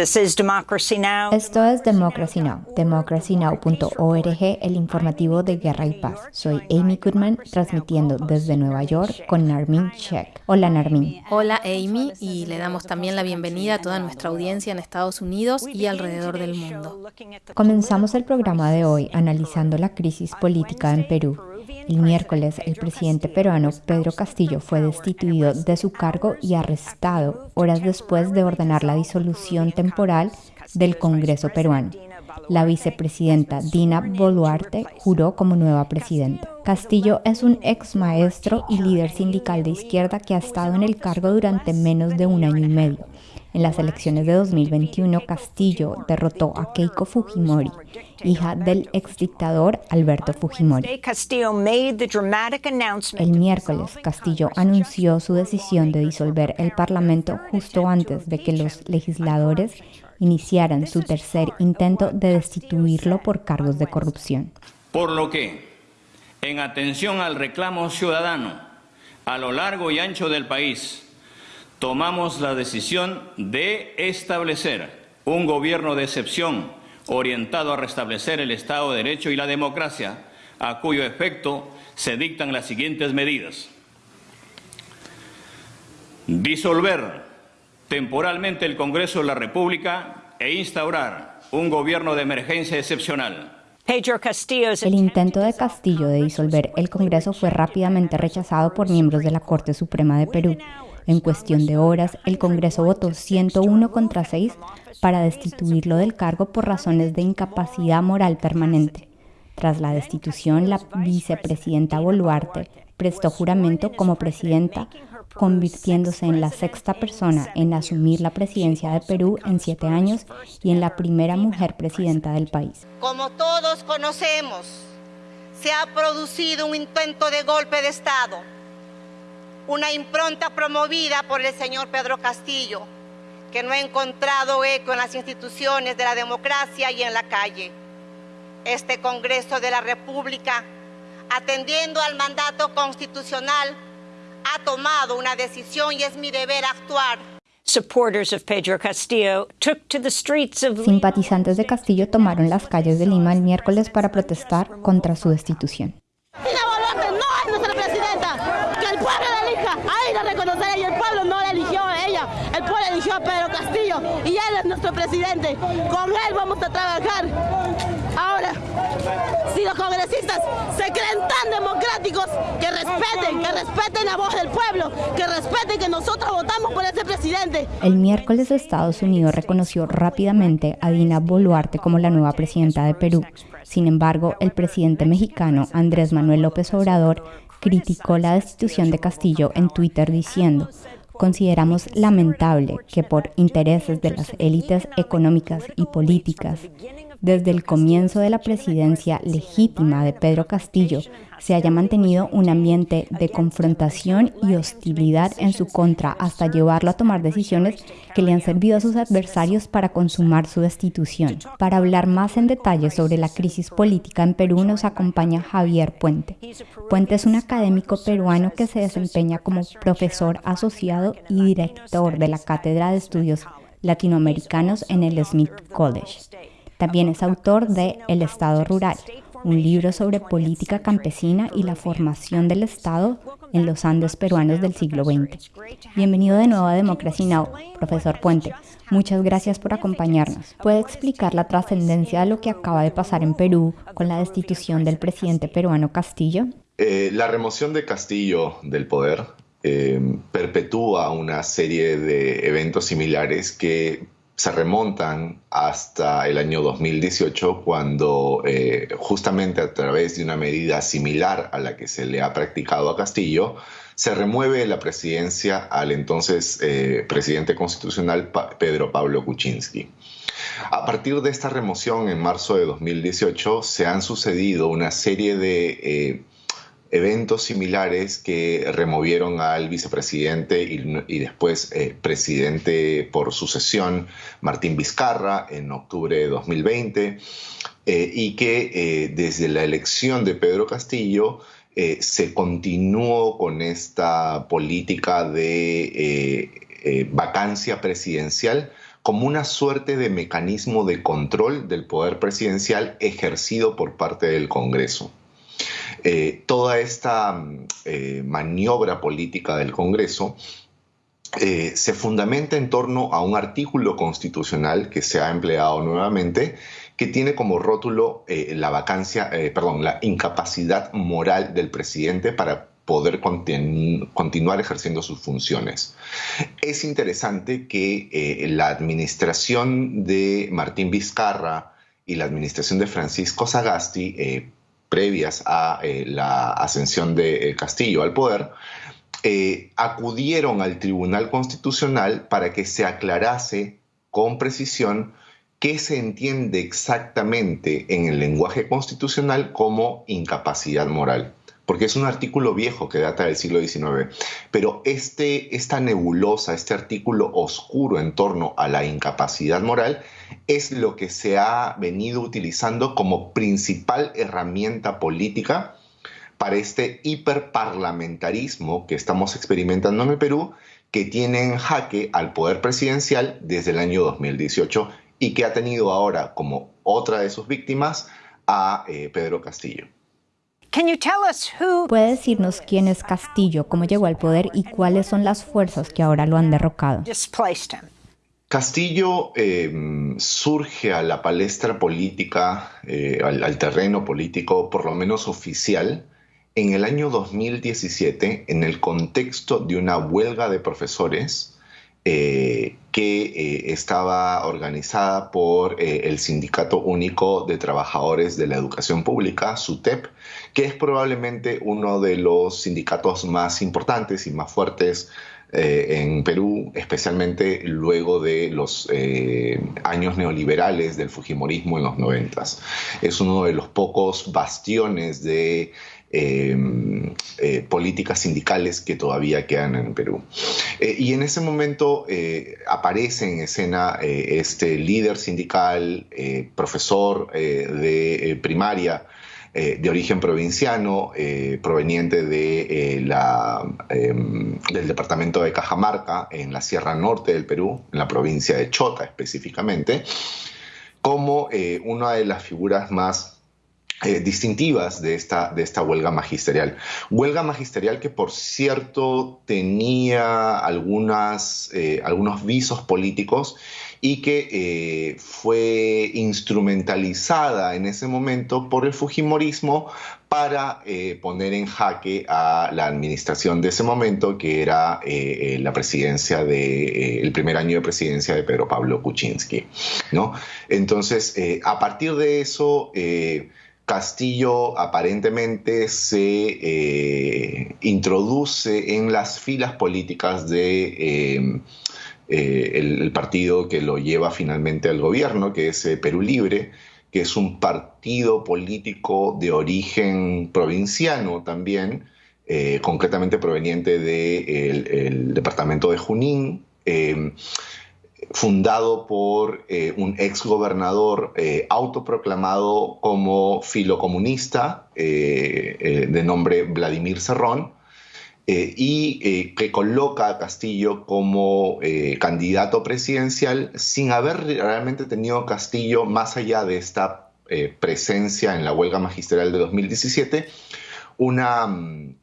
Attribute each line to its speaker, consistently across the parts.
Speaker 1: Esto es Democracy Now!, democracynow.org, el informativo de Guerra y Paz. Soy Amy Goodman, transmitiendo desde Nueva York con Narmin Sheikh. Hola Narmin.
Speaker 2: Hola Amy, y le damos también la bienvenida a toda nuestra audiencia en Estados Unidos y alrededor del mundo.
Speaker 1: Comenzamos el programa de hoy analizando la crisis política en Perú el miércoles, el presidente peruano Pedro Castillo fue destituido de su cargo y arrestado horas después de ordenar la disolución temporal del Congreso peruano. La vicepresidenta Dina Boluarte juró como nueva presidenta. Castillo es un ex maestro y líder sindical de izquierda que ha estado en el cargo durante menos de un año y medio. En las elecciones de 2021, Castillo derrotó a Keiko Fujimori, hija del exdictador Alberto Fujimori. El miércoles, Castillo anunció su decisión de disolver el Parlamento justo antes de que los legisladores iniciaran su tercer intento de destituirlo por cargos de corrupción.
Speaker 3: Por lo que, en atención al reclamo ciudadano a lo largo y ancho del país, tomamos la decisión de establecer un gobierno de excepción orientado a restablecer el Estado de Derecho y la democracia, a cuyo efecto se dictan las siguientes medidas. Disolver temporalmente el Congreso de la República e instaurar un gobierno de emergencia excepcional.
Speaker 1: El intento de Castillo de disolver el Congreso fue rápidamente rechazado por miembros de la Corte Suprema de Perú en cuestión de horas, el Congreso votó 101 contra 6 para destituirlo del cargo por razones de incapacidad moral permanente. Tras la destitución, la vicepresidenta Boluarte prestó juramento como presidenta, convirtiéndose en la sexta persona en asumir la presidencia de Perú en siete años y en la primera mujer presidenta del país.
Speaker 4: Como todos conocemos, se ha producido un intento de golpe de Estado una impronta promovida por el señor Pedro Castillo, que no ha encontrado eco en las instituciones de la democracia y en la calle. Este Congreso de la República, atendiendo al mandato constitucional, ha tomado una decisión y es mi deber actuar.
Speaker 1: Simpatizantes de Castillo tomaron las calles de Lima el miércoles para protestar contra su destitución.
Speaker 5: A Pedro Castillo y él es nuestro presidente. Con él vamos a trabajar. Ahora, si los congresistas se creen tan democráticos, que respeten, que respeten la voz del pueblo, que respeten que nosotros votamos por ese presidente.
Speaker 1: El miércoles Estados Unidos reconoció rápidamente a Dina Boluarte como la nueva presidenta de Perú. Sin embargo, el presidente mexicano Andrés Manuel López Obrador criticó la destitución de Castillo en Twitter diciendo, Consideramos lamentable que por intereses de las élites económicas y políticas desde el comienzo de la presidencia legítima de Pedro Castillo se haya mantenido un ambiente de confrontación y hostilidad en su contra hasta llevarlo a tomar decisiones que le han servido a sus adversarios para consumar su destitución. Para hablar más en detalle sobre la crisis política en Perú nos acompaña Javier Puente. Puente es un académico peruano que se desempeña como profesor asociado y director de la Cátedra de Estudios Latinoamericanos en el Smith College. También es autor de El Estado Rural, un libro sobre política campesina y la formación del Estado en los Andes peruanos del siglo XX. Bienvenido de nuevo a Democracy Now, profesor Puente. Muchas gracias por acompañarnos. ¿Puede explicar la trascendencia de lo que acaba de pasar en Perú con la destitución del presidente peruano Castillo?
Speaker 6: Eh, la remoción de Castillo del poder eh, perpetúa una serie de eventos similares que se remontan hasta el año 2018 cuando eh, justamente a través de una medida similar a la que se le ha practicado a Castillo, se remueve la presidencia al entonces eh, presidente constitucional Pedro Pablo Kuczynski. A partir de esta remoción en marzo de 2018 se han sucedido una serie de eh, eventos similares que removieron al vicepresidente y, después eh, presidente por sucesión, Martín Vizcarra, en octubre de 2020, eh, y que eh, desde la elección de Pedro Castillo se continuó con esta política de vacancia presidencial como una suerte de mecanismo de control del poder presidencial ejercido por parte del Congreso. Eh, toda esta eh, maniobra política del Congreso eh, se fundamenta en torno a un artículo constitucional que se ha empleado nuevamente que tiene como rótulo la vacancia, perdón, la incapacidad moral del presidente para poder continuar ejerciendo sus funciones. Es interesante que la administración de Martín Vizcarra y la administración de Francisco Sagasti previas a eh, la ascensión de eh, Castillo al poder, eh, acudieron al Tribunal Constitucional para que se aclarase con precisión qué se entiende exactamente en el lenguaje constitucional como incapacidad moral porque es un artículo viejo que data del siglo XIX, pero este, esta nebulosa, este artículo oscuro en torno a la incapacidad moral, es lo que se ha venido utilizando como principal herramienta política para este hiperparlamentarismo que estamos experimentando en el Perú, que tiene en jaque al poder presidencial desde el año 2018 y que ha tenido ahora como otra de sus víctimas a eh, Pedro Castillo.
Speaker 1: ¿Puede decirnos quién es Castillo, cómo llegó al poder y cuáles son las fuerzas que ahora lo han derrocado?
Speaker 6: Castillo em, surge a la palestra política, eh, al, terreno político, por lo menos oficial, en el año 2017, en el contexto de una huelga de profesores eh, que eh, estaba organizada por eh, el Sindicato Único de Trabajadores de la Educación Pública, SUTEP, que es probablemente uno de los sindicatos más importantes y más fuertes en Perú, especialmente luego de los años neoliberales del Fujimorismo en los noventas. Es uno de los pocos bastiones de eh, políticas sindicales que todavía quedan en Perú. Eh, y en ese momento eh, aparece en escena este líder sindical, profesor de primaria, de origen provinciano, proveniente de, la, em, del departamento de Cajamarca, en la Sierra Norte del Perú, en la provincia de Chota específicamente, como una de las figuras más eh, distintivas de esta, de esta huelga magisterial. Huelga magisterial que, por cierto, tenía algunas, eh, algunos visos políticos y que eh, fue instrumentalizada en ese momento por el Fujimorismo para poner en jaque a la administración de ese momento, que era la presidencia de, el primer año de presidencia de Pedro Pablo Kuczynski. ¿no? Entonces, a partir de eso, Castillo aparentemente se eh, introduce en las filas políticas de eh, el, partido que lo lleva finalmente al gobierno, que es eh, Perú Libre, que es un partido político de origen provinciano también, concretamente proveniente del departamento de Junín fundado por eh, un ex gobernador eh, autoproclamado como filocomunista eh, de nombre Vladimir Serrón y que coloca a Castillo como candidato presidencial sin haber realmente tenido Castillo más allá de esta presencia en la huelga magisterial de 2017 una mm,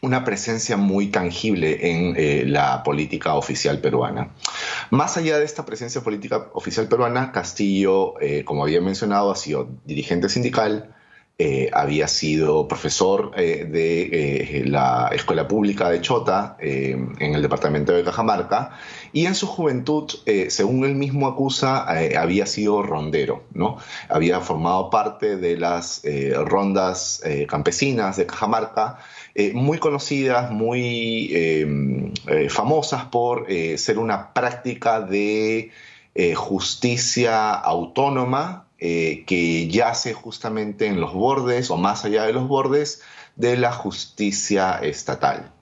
Speaker 6: una presencia muy tangible en eh, la política oficial peruana. Más allá de esta presencia política oficial peruana, Castillo, eh, como había mencionado, ha sido dirigente sindical, eh, había sido profesor de la Escuela Pública de Chota en el departamento de Cajamarca y en su juventud, según él mismo acusa, había sido rondero, ¿no? Había formado parte de las rondas campesinas de Cajamarca eh, muy conocidas, muy em, eh, famosas por eh, ser una práctica de justicia autónoma que yace justamente en los bordes o más allá de los bordes de la justicia estatal.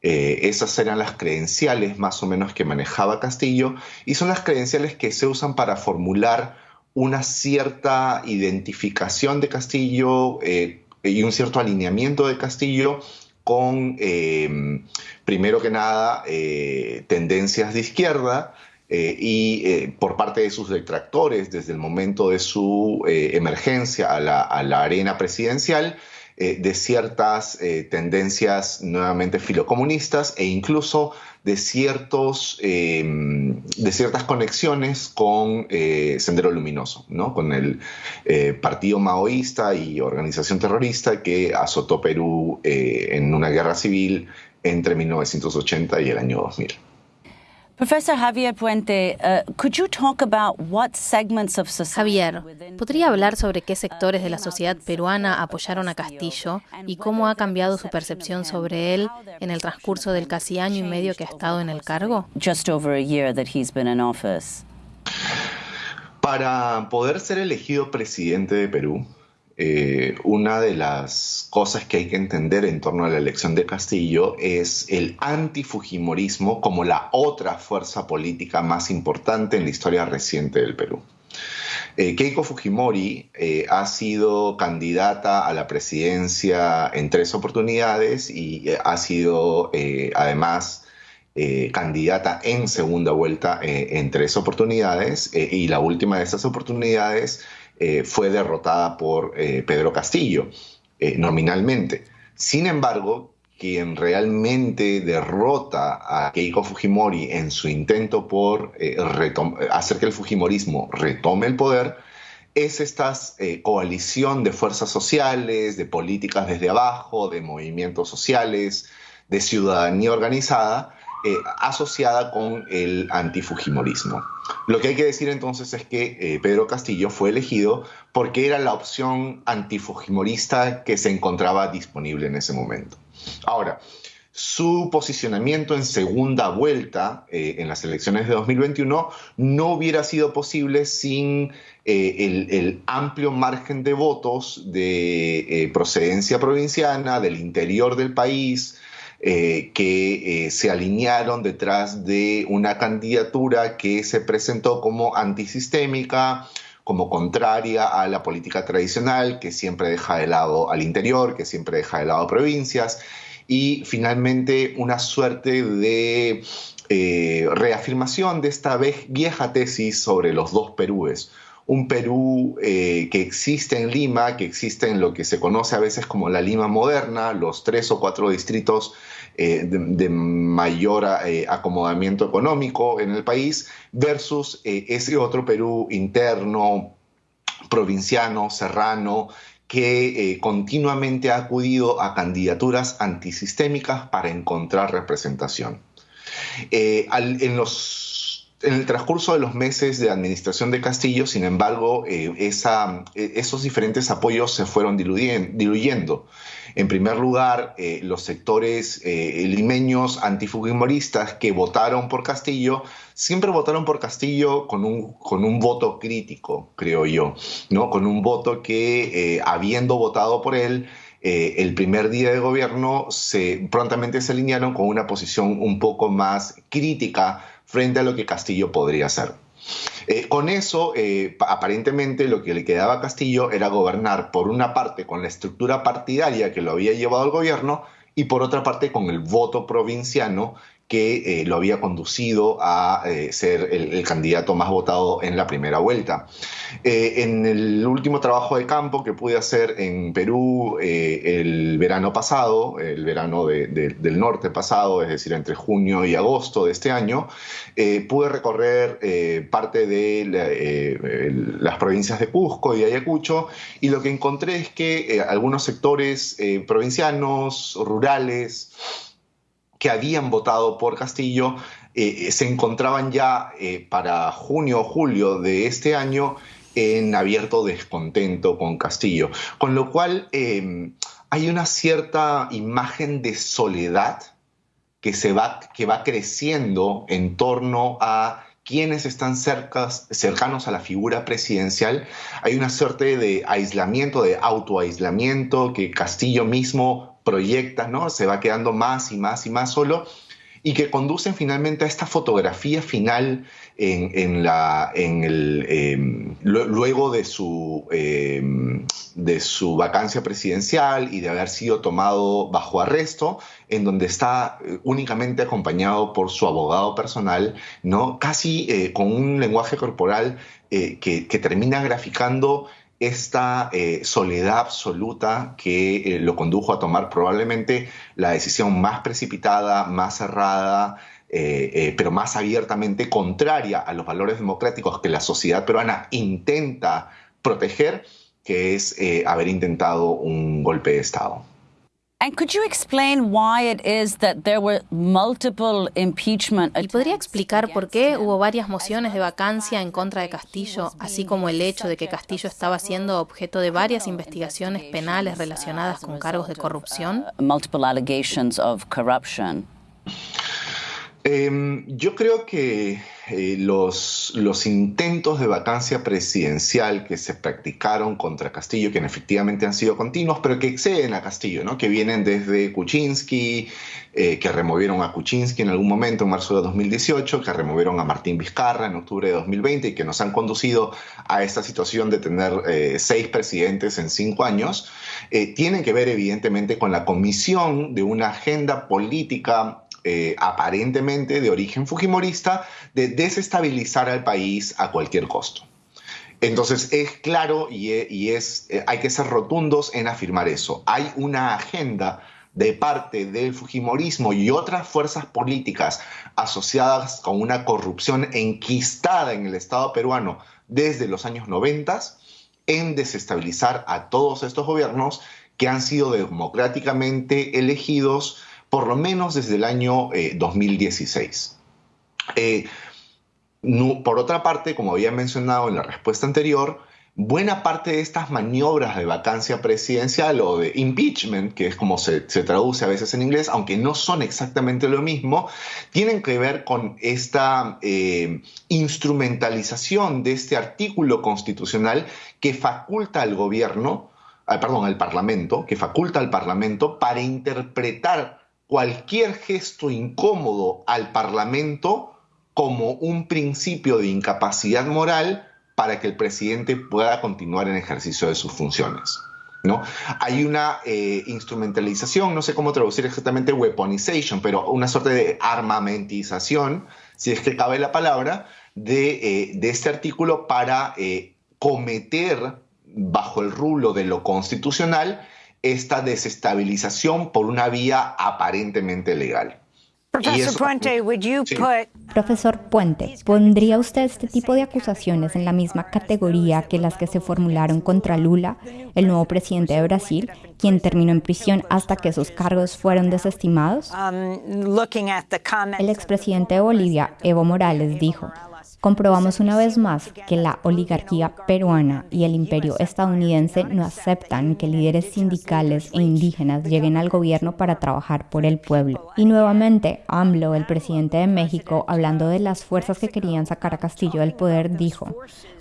Speaker 6: esas eran las credenciales más o menos que manejaba Castillo y son las credenciales que se usan para formular una cierta identificación de Castillo y un cierto alineamiento de Castillo con, em, primero que nada, eh, tendencias de izquierda y por parte de sus detractores desde el momento de su emergencia a la, a la, arena presidencial de ciertas tendencias nuevamente filocomunistas e incluso de, ciertos, em, de ciertas conexiones con eh, Sendero Luminoso, ¿no? con el eh, partido maoísta y organización terrorista que azotó Perú eh, en una guerra civil entre 1980 y el año 2000.
Speaker 2: Profesor Javier Puente, uh, could you talk about what segments of Javier, ¿podría hablar sobre qué sectores de la sociedad peruana apoyaron a Castillo y cómo ha cambiado su percepción sobre él en el transcurso del casi año y medio que ha estado en el cargo?
Speaker 7: Just over a year that he's been in office.
Speaker 6: Para poder ser elegido presidente de Perú, eh, una de las cosas que hay que entender en torno a la elección de Castillo es el antifujimorismo como la otra fuerza política más importante en la historia reciente del Perú. Eh, Keiko Fujimori eh, ha sido candidata a la presidencia en tres oportunidades y ha sido además candidata en segunda vuelta en tres oportunidades y la última de esas oportunidades eh, fue derrotada por eh, Pedro Castillo, eh, nominalmente. Sin embargo, quien realmente derrota a Keiko Fujimori en su intento por hacer que el Fujimorismo retome el poder, es esta coalición de fuerzas sociales, de políticas desde abajo, de movimientos sociales, de ciudadanía organizada, asociada con el antifujimorismo. Lo que hay que decir entonces es que eh, Pedro Castillo fue elegido porque era la opción antifujimorista que se encontraba disponible en ese momento. Ahora, su posicionamiento en segunda vuelta eh, en las elecciones de 2021 no hubiera sido posible sin el, amplio margen de votos de procedencia provinciana, del interior del país, eh, que eh, se alinearon detrás de una candidatura que se presentó como antisistémica, como contraria a la política tradicional, que siempre deja de lado al interior, que siempre deja de lado provincias, y finalmente una suerte de eh, reafirmación de esta vieja tesis sobre los dos Perúes un Perú que existe en Lima, que existe en lo que se conoce a veces como la Lima moderna, los tres o cuatro distritos eh, de, mayor eh, acomodamiento económico en el país, versus eh, ese otro Perú interno, provinciano, serrano, que continuamente ha acudido a candidaturas antisistémicas para encontrar representación. en los en el transcurso de los meses de administración de Castillo, sin embargo, eh, eh, esos diferentes apoyos se fueron diluyendo. En primer lugar, eh, los sectores limeños antifujimoristas que votaron por Castillo siempre votaron por Castillo con un, voto crítico, creo yo, ¿no? con un voto que, habiendo votado por él, el primer día de gobierno prontamente se alinearon con una posición un poco más crítica frente a lo que Castillo podría hacer. Eh, con eso, eh, aparentemente lo que le quedaba a Castillo era gobernar por una parte con la estructura partidaria que lo había llevado al gobierno y por otra parte con el voto provinciano que eh, lo había conducido a eh, ser el, candidato más votado en la primera vuelta. Eh, en el último trabajo de campo que pude hacer en Perú el verano pasado, el verano del norte pasado, es decir, entre junio y agosto de este año, pude recorrer parte de las provincias de Cusco y Ayacucho y lo que encontré es que algunos sectores provincianos, rurales, que habían votado por Castillo eh, eh, se encontraban ya eh, para junio o julio de este año en abierto descontento con Castillo. Con lo cual em, hay una cierta imagen de soledad que, se va, que va creciendo en torno a quienes están cercanos a la figura presidencial. Hay una suerte de aislamiento, de autoaislamiento que Castillo mismo proyecta, ¿no? Se va quedando más y más y más solo. y que conducen finalmente a esta fotografía final en, la, en el, em, luego de su, em, de su vacancia presidencial y de haber sido tomado bajo arresto, en donde está eh, únicamente acompañado por su abogado personal, ¿no? casi eh, con un lenguaje corporal eh, que, que termina graficando esta eh, soledad absoluta que eh, lo condujo a tomar probablemente la decisión más precipitada, más cerrada, eh, pero más abiertamente contraria a los valores democráticos que la sociedad peruana intenta proteger, que es haber intentado un golpe de Estado.
Speaker 2: ¿Y podría explicar por qué hubo varias mociones de vacancia en contra de Castillo, así como el hecho de que Castillo estaba siendo objeto de varias investigaciones penales relacionadas con cargos de corrupción?
Speaker 6: Em, yo creo que eh, los, intentos de vacancia presidencial que se practicaron contra Castillo, que efectivamente han sido continuos, pero que exceden a Castillo, ¿no? que vienen desde Kuczynski, eh, que removieron a Kuczynski en algún momento en marzo de 2018, que removieron a Martín Vizcarra en octubre de 2020 y que nos han conducido a esta situación de tener eh, seis presidentes en cinco años, tienen que ver evidentemente con la comisión de una agenda política eh, aparentemente de origen fujimorista de desestabilizar al país a cualquier costo. Entonces es claro y, e, es, eh, hay que ser rotundos en afirmar eso. Hay una agenda de parte del Fujimorismo y otras fuerzas políticas asociadas con una corrupción enquistada en el Estado peruano desde los años 90 en desestabilizar a todos estos gobiernos que han sido democráticamente elegidos por lo menos desde el año 2016. Eh, eh, por otra parte, como había mencionado en la respuesta anterior, buena parte de estas maniobras de vacancia presidencial o de impeachment, que es como se, traduce a veces en inglés, aunque no son exactamente lo mismo, tienen que ver con esta eh, instrumentalización de este artículo constitucional que faculta al gobierno, ah, perdón, al Parlamento, que faculta al Parlamento para interpretar cualquier gesto incómodo al Parlamento como un principio de incapacidad moral para que el presidente pueda continuar en ejercicio de sus funciones. ¿no? Hay una eh, instrumentalización, no sé cómo traducir exactamente weaponization, pero una suerte de armamentización, si es que cabe la palabra, de, eh, este artículo para eh, cometer bajo el rulo de lo constitucional esta desestabilización por una vía aparentemente legal.
Speaker 1: Profesor Puente, ¿pondría usted este tipo de acusaciones en la misma categoría que las que se formularon contra Lula, el nuevo presidente de Brasil, quien terminó en prisión hasta que sus cargos fueron desestimados? Um, el expresidente de Bolivia, Evo Morales, dijo, Comprobamos una vez más que la oligarquía peruana y el imperio estadounidense no aceptan que líderes sindicales e indígenas lleguen al gobierno para trabajar por el pueblo. Y nuevamente, AMLO, el presidente de México, hablando de las fuerzas que querían sacar a Castillo del poder, dijo,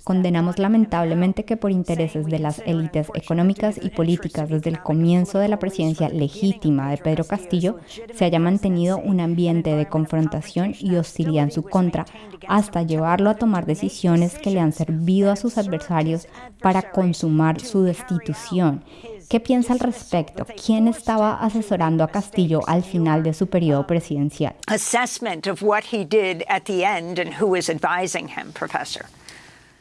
Speaker 1: Condenamos lamentablemente que por intereses de las élites económicas y políticas desde el comienzo de la presidencia legítima de Pedro Castillo se haya mantenido un ambiente de confrontación y hostilidad en su contra hasta llevarlo a tomar decisiones que le han servido a sus adversarios para consumar su destitución. ¿Qué piensa al respecto? ¿Quién estaba asesorando a Castillo al final de su periodo presidencial?
Speaker 8: Assessment of what he did at the end and who is advising him, professor.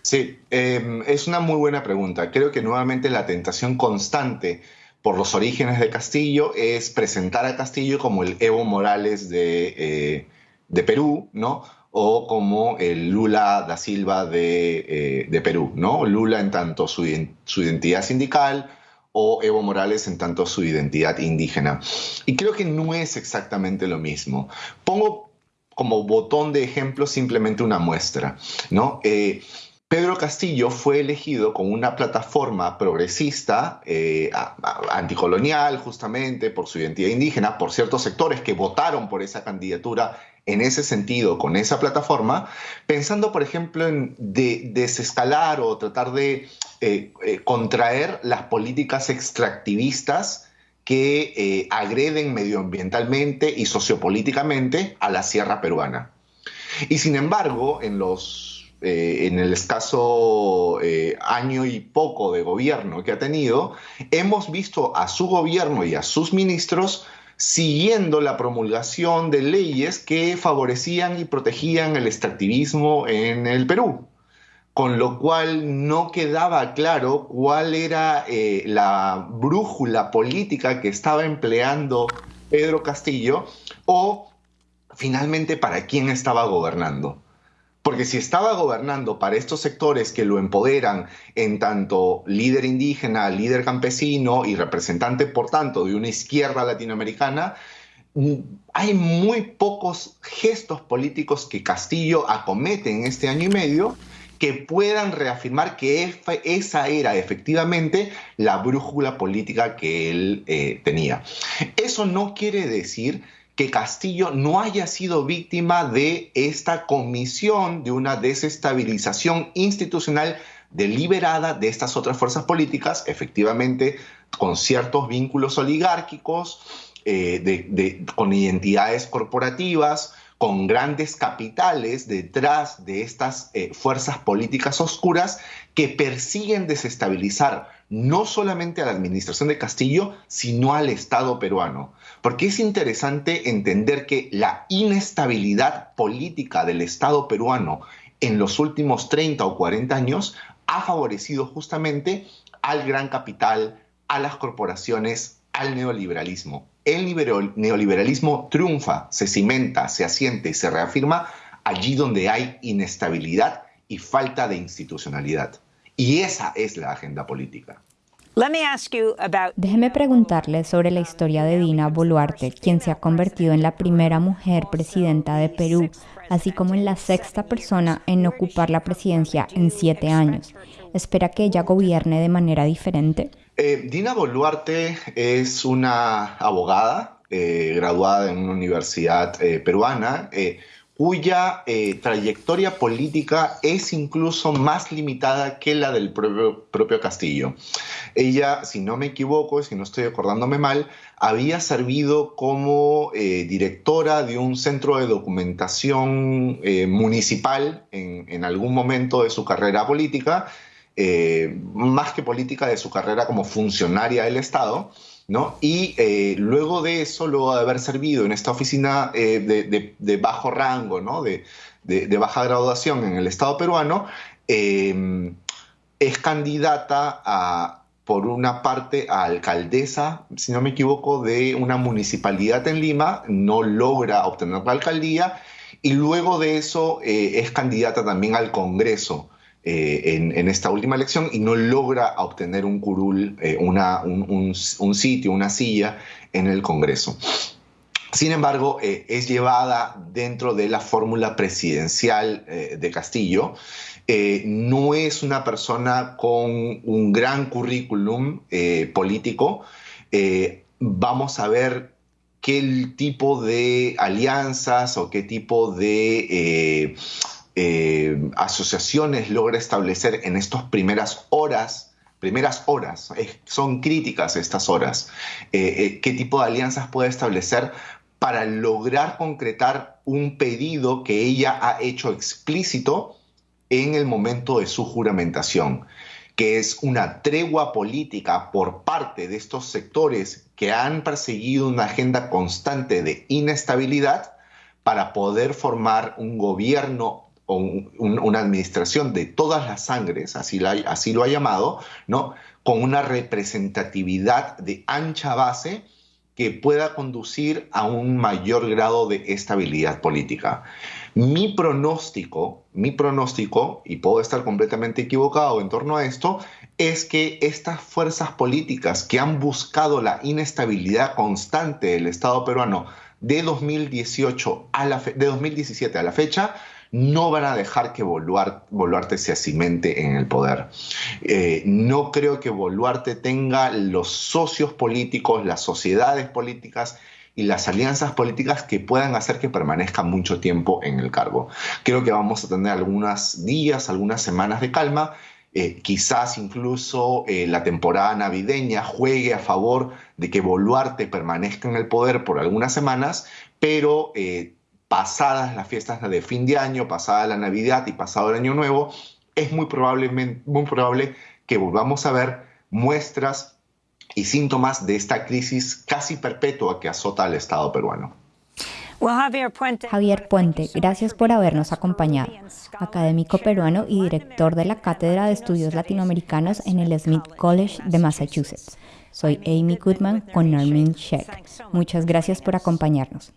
Speaker 6: Sí, em, es una muy buena pregunta. Creo que nuevamente la tentación constante por los orígenes de Castillo es presentar a Castillo como el Evo Morales de, eh, de Perú, ¿no? O como el Lula da Silva de, eh, Perú, ¿no? Lula en tanto su, su identidad sindical o Evo Morales en tanto su identidad indígena. Y creo que no es exactamente lo mismo. Pongo como botón de ejemplo simplemente una muestra, ¿no? Eh, Pedro Castillo fue elegido con una plataforma progresista, eh, anticolonial, justamente por su identidad indígena, por ciertos sectores que votaron por esa candidatura en ese sentido, con esa plataforma, pensando, por ejemplo, en desescalar o tratar de eh, eh, contraer las políticas extractivistas que agreden medioambientalmente y sociopolíticamente a la sierra peruana. Y sin embargo, en, los, eh, en el escaso eh, año y poco de gobierno que ha tenido, hemos visto a su gobierno y a sus ministros siguiendo la promulgación de leyes que favorecían y protegían el extractivismo en el Perú con lo cual no quedaba claro cuál era eh, la brújula política que estaba empleando Pedro Castillo o finalmente para quién estaba gobernando. Porque si estaba gobernando para estos sectores que lo empoderan en tanto líder indígena, líder campesino y representante, por tanto, de una izquierda latinoamericana, mm, hay muy pocos gestos políticos que Castillo acomete en este año y medio que puedan reafirmar que esa era efectivamente la brújula política que él eh, tenía. Eso no quiere decir que Castillo no haya sido víctima de esta comisión de una desestabilización institucional deliberada de estas otras fuerzas políticas, efectivamente con ciertos vínculos oligárquicos, eh, con identidades corporativas, con grandes capitales detrás de estas eh, fuerzas políticas oscuras que persiguen desestabilizar no solamente a la administración de Castillo, sino al Estado peruano. Porque es interesante entender que la inestabilidad política del Estado peruano en los últimos 30 o 40 años ha favorecido justamente al gran capital, a las corporaciones, al neoliberalismo el neoliberalismo triunfa, se cimenta, se asiente y se reafirma allí donde hay inestabilidad y falta de institucionalidad. Y esa es la agenda política.
Speaker 1: Déjeme preguntarle sobre la historia de Dina Boluarte, quien se ha convertido en la primera mujer presidenta de Perú, así como en la sexta persona en ocupar la presidencia en siete años. ¿Espera que ella gobierne de manera diferente?
Speaker 6: Eh, Dina Boluarte es una abogada eh, graduada en una universidad eh, peruana cuya trayectoria política es incluso más limitada que la del propio, Castillo. Ella, si no me equivoco, si no estoy acordándome mal, había servido como directora de un centro de documentación municipal en algún momento de su carrera política eh, más que política de su carrera como funcionaria del Estado, ¿no? Y eh, luego de eso, luego de haber servido en esta oficina eh, de, bajo rango, ¿no? De, baja graduación en el Estado peruano, es candidata a, por una parte, a alcaldesa, si no me equivoco, de una municipalidad en Lima, no logra obtener la alcaldía, y luego de eso es candidata también al Congreso. Eh, en, esta última elección y no logra obtener un curul, eh, un, sitio, una silla en el Congreso. Sin embargo, eh, es llevada dentro de la fórmula presidencial de Castillo. no es una persona con un gran currículum político. vamos a ver qué tipo de alianzas o qué tipo de eh, asociaciones logra establecer en estas primeras horas, primeras horas, son críticas estas horas, eh, eh, qué tipo de alianzas puede establecer para lograr concretar un pedido que ella ha hecho explícito en el momento de su juramentación, que es una tregua política por parte de estos sectores que han perseguido una agenda constante de inestabilidad para poder formar un gobierno o una administración de todas las sangres, así, así lo ha llamado, ¿no? con una representatividad de ancha base que pueda conducir a un mayor grado de estabilidad política. Mi pronóstico, mi pronóstico, y puedo estar completamente equivocado en torno a esto, es que estas fuerzas políticas que han buscado la inestabilidad constante del Estado peruano de 2018 a la de 2017 a la fecha no van a dejar que Boluarte, se asimente en el poder. Eh, no creo que Boluarte tenga los socios políticos, las sociedades políticas y las alianzas políticas que puedan hacer que permanezca mucho tiempo en el cargo. Creo que vamos a tener algunos días, algunas semanas de calma eh, quizás incluso eh, la temporada navideña juegue a favor de que Boluarte permanezca en el poder por algunas semanas, pero pasadas las fiestas de fin de año, pasada la Navidad y pasado el Año Nuevo, es muy, probablemente, muy probable que volvamos a ver muestras y síntomas de esta crisis casi perpetua que azota al Estado peruano.
Speaker 1: Javier Puente, gracias por habernos acompañado. Académico peruano y director de la Cátedra de Estudios Latinoamericanos en el Smith College de Massachusetts. Soy Amy Goodman con Armin Sheck. Muchas gracias por acompañarnos.